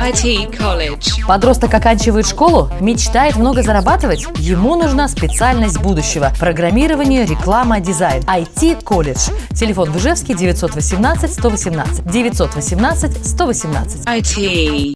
IT College. Подросток оканчивает школу, мечтает много зарабатывать? Ему нужна специальность будущего – программирование, реклама, дизайн. IT College. Телефон в Ижевске 918 118 918 118. IT.